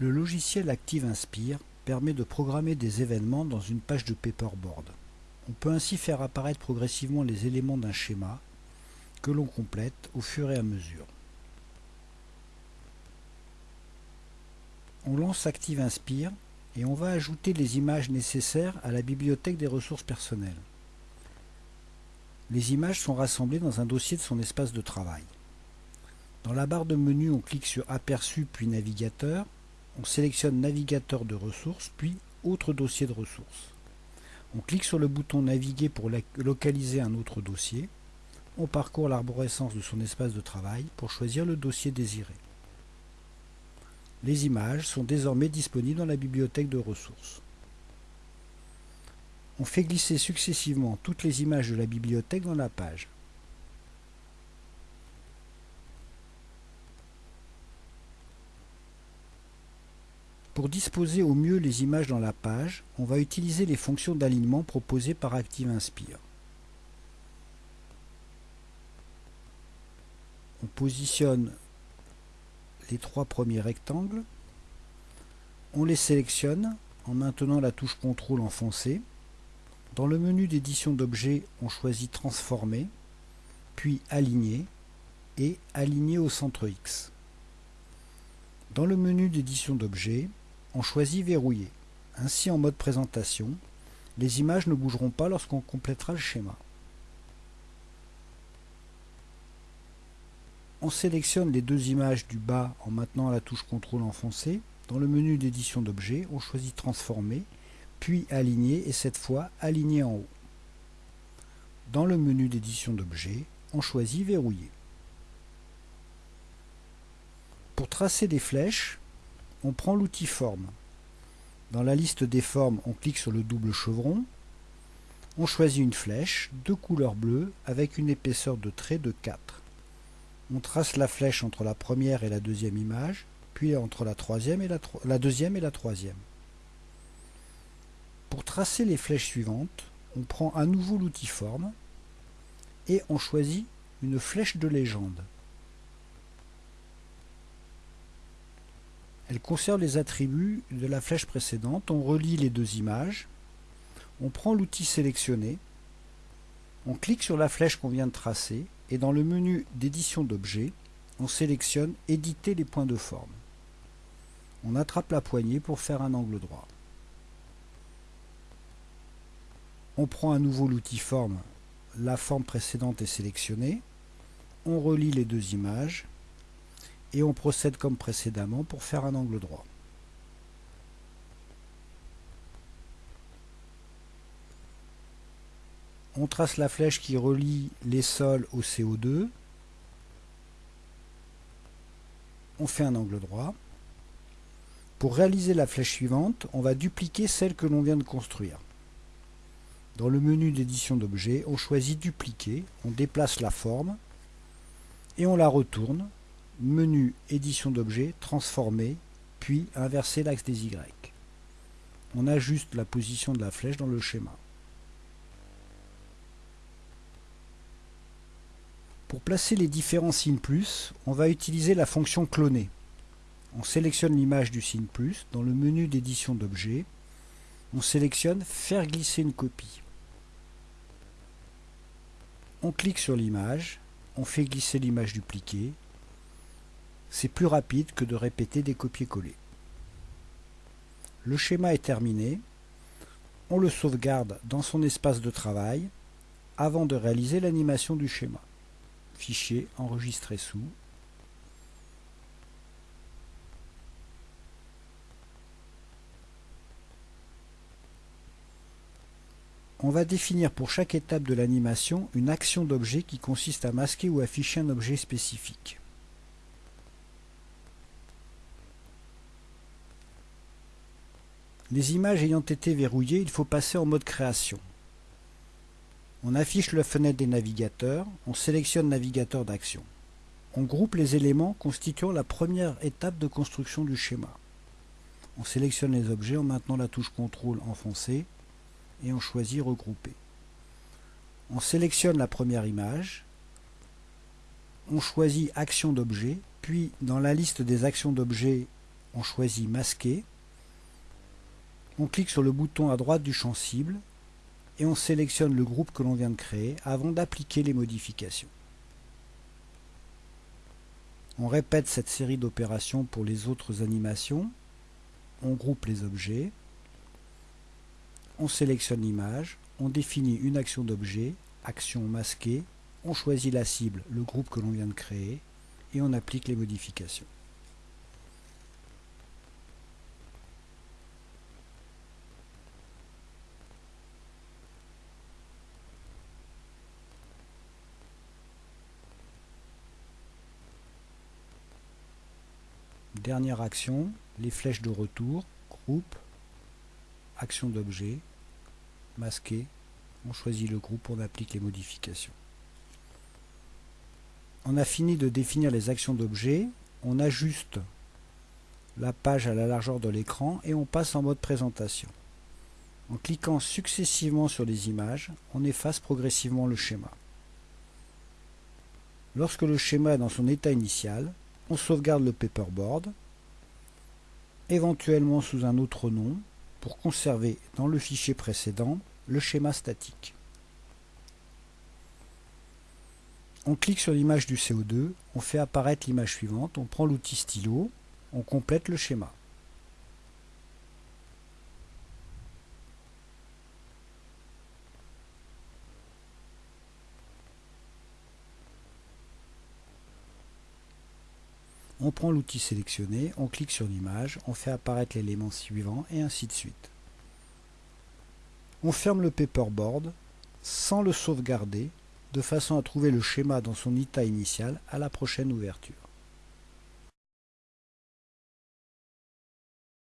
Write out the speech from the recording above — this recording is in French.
Le logiciel Active Inspire permet de programmer des événements dans une page de paperboard. On peut ainsi faire apparaître progressivement les éléments d'un schéma que l'on complète au fur et à mesure. On lance Active Inspire et on va ajouter les images nécessaires à la bibliothèque des ressources personnelles. Les images sont rassemblées dans un dossier de son espace de travail. Dans la barre de menu, on clique sur Aperçu puis Navigateur. On sélectionne Navigateur de ressources puis Autre dossier de ressources. On clique sur le bouton Naviguer pour localiser un autre dossier. On parcourt l'arborescence de son espace de travail pour choisir le dossier désiré. Les images sont désormais disponibles dans la bibliothèque de ressources. On fait glisser successivement toutes les images de la bibliothèque dans la page. Pour disposer au mieux les images dans la page, on va utiliser les fonctions d'alignement proposées par Active Inspire. On positionne les trois premiers rectangles. On les sélectionne en maintenant la touche CTRL enfoncée. Dans le menu d'édition d'objets, on choisit Transformer, puis Aligner et Aligner au centre X. Dans le menu d'édition d'objets, on choisit Verrouiller. Ainsi, en mode présentation, les images ne bougeront pas lorsqu'on complétera le schéma. On sélectionne les deux images du bas en maintenant la touche CTRL enfoncée. Dans le menu d'édition d'objets, on choisit Transformer, puis Aligner et cette fois Aligner en haut. Dans le menu d'édition d'objets, on choisit Verrouiller. Pour tracer des flèches, on prend l'outil Forme. Dans la liste des formes, on clique sur le double chevron. On choisit une flèche de couleur bleue avec une épaisseur de trait de 4. On trace la flèche entre la première et la deuxième image, puis entre la, deuxième et la troisième. Pour tracer les flèches suivantes, on prend à nouveau l'outil forme et on choisit une flèche de légende. Elle conserve les attributs de la flèche précédente. On relie les deux images. On prend l'outil sélectionné. On clique sur la flèche qu'on vient de tracer et dans le menu d'édition d'objets, on sélectionne Éditer les points de forme. On attrape la poignée pour faire un angle droit. On prend à nouveau l'outil forme, la forme précédente est sélectionnée. On relie les deux images et on procède comme précédemment pour faire un angle droit. On trace la flèche qui relie les sols au CO2. On fait un angle droit. Pour réaliser la flèche suivante, on va dupliquer celle que l'on vient de construire. Dans le menu d'édition d'objets, on choisit dupliquer, on déplace la forme et on la retourne menu édition d'objets, transformer, puis inverser l'axe des Y. On ajuste la position de la flèche dans le schéma. Pour placer les différents signes plus, on va utiliser la fonction cloner. On sélectionne l'image du signe plus dans le menu d'édition d'objets. On sélectionne faire glisser une copie. On clique sur l'image, on fait glisser l'image dupliquée c'est plus rapide que de répéter des copier-coller. Le schéma est terminé. On le sauvegarde dans son espace de travail avant de réaliser l'animation du schéma. Fichier enregistré sous. On va définir pour chaque étape de l'animation une action d'objet qui consiste à masquer ou afficher un objet spécifique. Les images ayant été verrouillées, il faut passer en mode création. On affiche la fenêtre des navigateurs, on sélectionne navigateur d'action. On groupe les éléments constituant la première étape de construction du schéma. On sélectionne les objets en maintenant la touche CTRL enfoncée et on choisit regrouper. On sélectionne la première image, on choisit action d'objet, puis dans la liste des actions d'objet on choisit Masquer. On clique sur le bouton à droite du champ cible et on sélectionne le groupe que l'on vient de créer avant d'appliquer les modifications. On répète cette série d'opérations pour les autres animations. On groupe les objets. On sélectionne l'image. On définit une action d'objet, action masquée. On choisit la cible, le groupe que l'on vient de créer. Et on applique les modifications. Dernière action, les flèches de retour, groupe, action d'objet, masqué, on choisit le groupe, on applique les modifications. On a fini de définir les actions d'objet, on ajuste la page à la largeur de l'écran et on passe en mode présentation. En cliquant successivement sur les images, on efface progressivement le schéma. Lorsque le schéma est dans son état initial, on sauvegarde le paperboard, éventuellement sous un autre nom, pour conserver dans le fichier précédent le schéma statique. On clique sur l'image du CO2, on fait apparaître l'image suivante, on prend l'outil stylo, on complète le schéma. On prend l'outil sélectionné, on clique sur l'image, on fait apparaître l'élément suivant et ainsi de suite. On ferme le paperboard sans le sauvegarder de façon à trouver le schéma dans son état initial à la prochaine ouverture.